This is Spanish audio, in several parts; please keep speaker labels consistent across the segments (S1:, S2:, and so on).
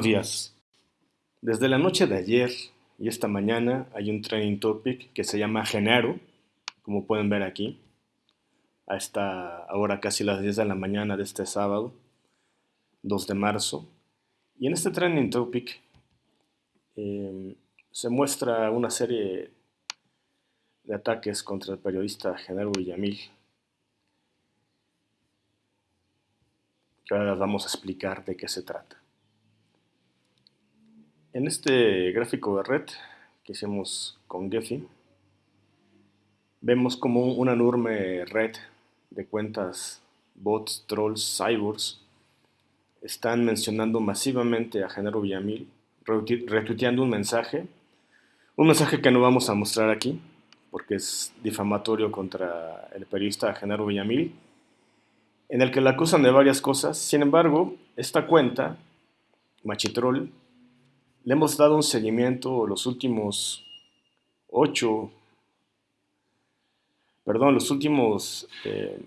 S1: Buenos días. Desde la noche de ayer y esta mañana hay un training topic que se llama Genero, como pueden ver aquí, a esta hora casi las 10 de la mañana de este sábado, 2 de marzo. Y en este training topic em, se muestra una serie de ataques contra el periodista Genaro Villamil, que ahora vamos a explicar de qué se trata. En este gráfico de red que hicimos con Gephi, vemos como una enorme red de cuentas bots, trolls, cyborgs están mencionando masivamente a Genaro Villamil, retuiteando un mensaje, un mensaje que no vamos a mostrar aquí, porque es difamatorio contra el periodista Genaro Villamil, en el que le acusan de varias cosas. Sin embargo, esta cuenta, Machitrol, le hemos dado un seguimiento los últimos ocho, perdón, los últimos eh,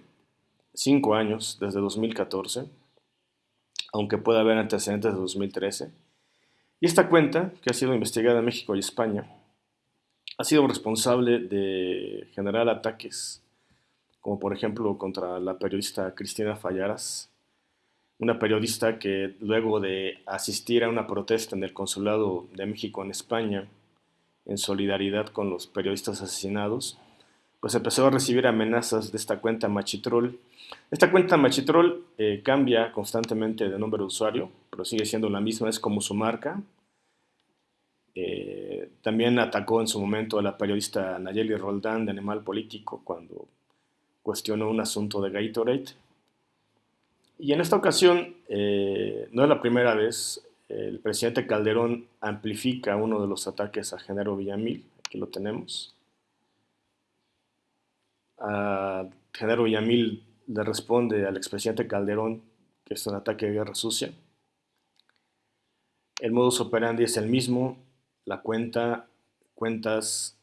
S1: cinco años, desde 2014, aunque pueda haber antecedentes de 2013. Y esta cuenta, que ha sido investigada en México y España, ha sido responsable de generar ataques, como por ejemplo contra la periodista Cristina Fallaras, una periodista que luego de asistir a una protesta en el Consulado de México en España, en solidaridad con los periodistas asesinados, pues empezó a recibir amenazas de esta cuenta Machitrol. Esta cuenta Machitrol eh, cambia constantemente de nombre de usuario, pero sigue siendo la misma, es como su marca. Eh, también atacó en su momento a la periodista Nayeli Roldán de Animal Político cuando cuestionó un asunto de Gatorade. Y en esta ocasión, eh, no es la primera vez, el presidente Calderón amplifica uno de los ataques a Genaro Villamil, aquí lo tenemos. A Villamil le responde al expresidente Calderón que es un ataque de guerra sucia. El modus operandi es el mismo, la cuenta, cuentas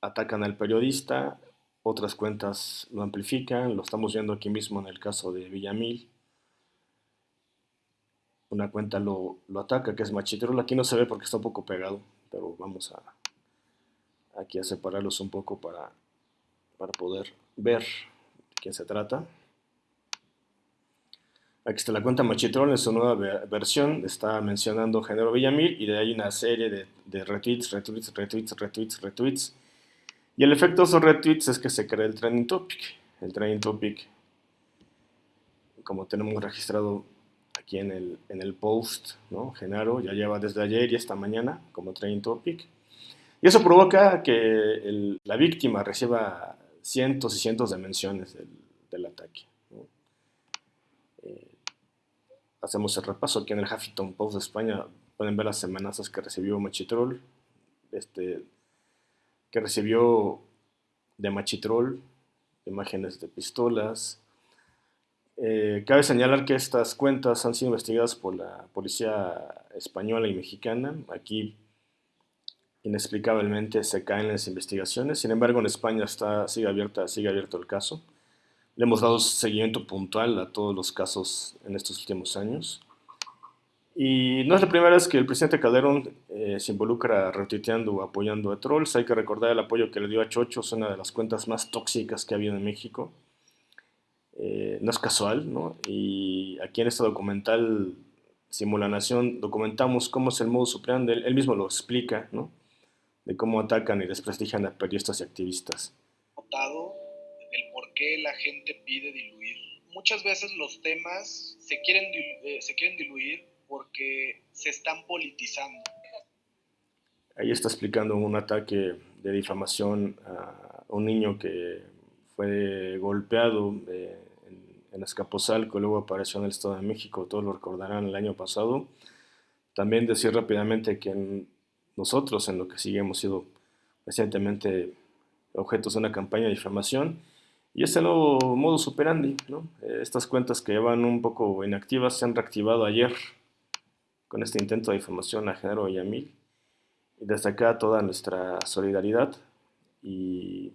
S1: atacan al periodista, otras cuentas lo amplifican, lo estamos viendo aquí mismo en el caso de Villamil una cuenta lo, ataca, que es Machitrol. Aquí no se ve porque está un poco pegado, pero vamos a aquí a separarlos un poco para, para poder ver de quién se trata. Aquí está la cuenta Machitrol en su nueva versión, está mencionando Género Villamil y de ahí una serie de, de, retweets, retweets, retweets, retweets, retweets. Y el efecto de esos retweets es que se crea el trending topic. El trending topic, como tenemos registrado aquí en el, en el post, ¿no? Genaro ya lleva desde ayer y esta mañana como training topic. Y eso provoca que la víctima reciba cientos y cientos de menciones del, del ataque. Eh, hacemos el repaso aquí en el Huffington Post de España. Pueden ver las amenazas que recibió Machitrol, este, que recibió de Machitrol, imágenes de pistolas, eh, cabe señalar que estas cuentas han sido investigadas por la policía española y mexicana. Aquí inexplicablemente se caen las investigaciones. Sin embargo, en España está, sigue, abierto el caso. Le hemos dado seguimiento puntual a todos los casos en estos últimos años. Y no es la primera vez que el presidente Calderón eh, se involucra retuiteando o apoyando a trolls. Hay que recordar el apoyo que le dio a Chocho, una de las cuentas más tóxicas que ha habido en México. Eh, no es casual, ¿no? Y aquí en este documental Simulanación documentamos cómo es el modo supremo, él, él mismo lo explica, ¿no? De cómo atacan y desprestigian a periodistas y activistas.
S2: Notado el por qué la gente pide diluir. Muchas veces los temas se quieren, eh, se quieren diluir porque se están politizando.
S1: Ahí está explicando un ataque de difamación a un niño que fue golpeado eh, en, Escaposalco, luego apareció en el Estado de México, todos lo recordarán el año pasado. También decir rápidamente que nosotros en lo que sigue hemos sido recientemente objetos de una campaña de difamación y ese nuevo modo superandi, ¿no? Eh, estas cuentas que llevan un poco inactivas se han reactivado ayer con este intento de difamación a a mí. Y desde acá toda nuestra solidaridad y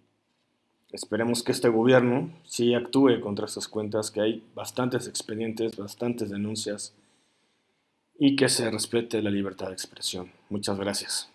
S1: Esperemos que este gobierno sí actúe contra estas cuentas, que hay bastantes expedientes, bastantes denuncias y que se respete la libertad de expresión. Muchas gracias.